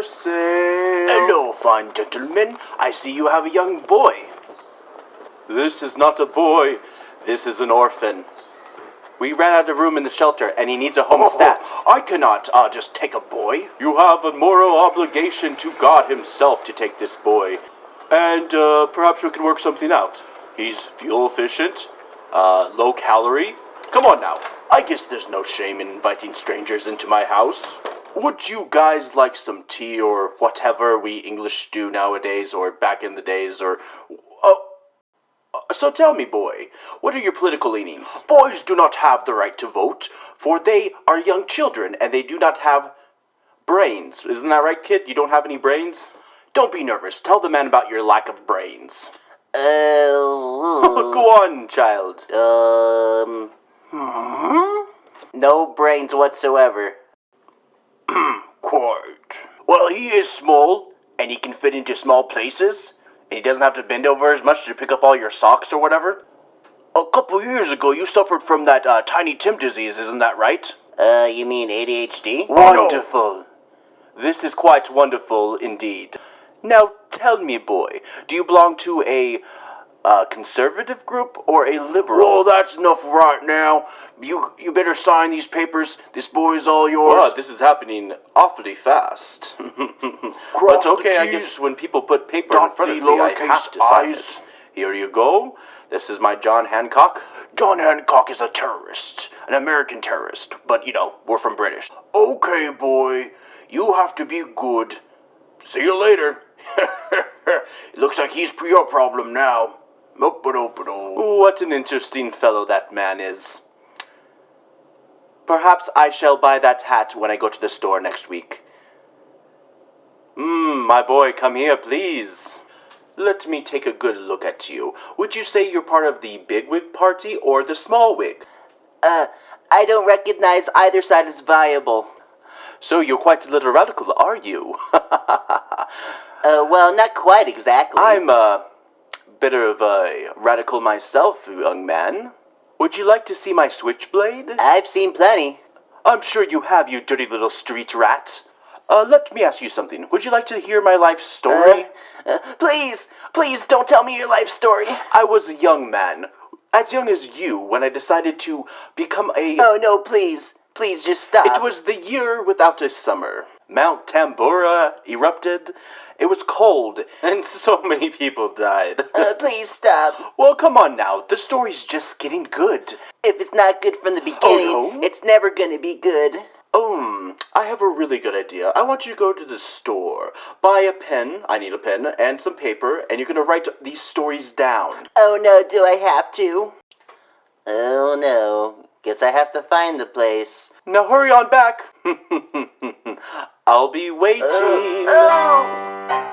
for sale. Hello, fine gentlemen. I see you have a young boy. This is not a boy. This is an orphan. We ran out of room in the shelter, and he needs a home stat. Oh, I cannot uh, just take a boy. You have a moral obligation to God Himself to take this boy. And uh, perhaps we can work something out. He's fuel efficient, uh, low calorie. Come on now. I guess there's no shame in inviting strangers into my house. Would you guys like some tea or whatever we English do nowadays, or back in the days, or. Oh. So tell me, boy, what are your political leanings? Boys do not have the right to vote, for they are young children and they do not have. Brains. Isn't that right, kid? You don't have any brains? Don't be nervous. Tell the man about your lack of brains. Uh, Go on, child. um, Hmm? no brains whatsoever. Well, he is small, and he can fit into small places, and he doesn't have to bend over as much to pick up all your socks or whatever. A couple years ago, you suffered from that uh, Tiny Tim disease, isn't that right? Uh, you mean ADHD? Wonderful. This is quite wonderful indeed. Now tell me, boy, do you belong to a uh, conservative group or a liberal? Well, that's enough right now. You you better sign these papers. This boy's all yours. Wow, this is happening awfully fast. But okay, I guess when people put paper in front of me, I lowercase have to sign i's. it. Here you go. This is my John Hancock. John Hancock is a terrorist, an American terrorist, but you know, we're from British. Okay, boy, you have to be good. See you later. it looks like he's your problem now. What an interesting fellow that man is. Perhaps I shall buy that hat when I go to the store next week. Mmm, my boy, come here, please. Let me take a good look at you. Would you say you're part of the big wig party or the small wig? Uh, I don't recognize either side as viable. So you're quite a little radical, are you? Uh, well, not quite exactly. I'm a bit of a radical myself, young man. Would you like to see my switchblade? I've seen plenty. I'm sure you have, you dirty little street rat. Uh, let me ask you something. Would you like to hear my life story? Uh, please, please don't tell me your life story. I was a young man, as young as you, when I decided to become a. Oh no, please, please just stop. It was the year without a summer. Mount Tambora erupted. It was cold, and so many people died. Uh, please stop. well, come on now. The story's just getting good. If it's not good from the beginning, no? it's never gonna be good. Um, I have a really good idea. I want you to go to the store, buy a pen, I need a pen, and some paper, and you're gonna write these stories down. Oh no, do I have to? Oh no. Guess I have to find the place. Now hurry on back. I'll be waiting. Uh, oh.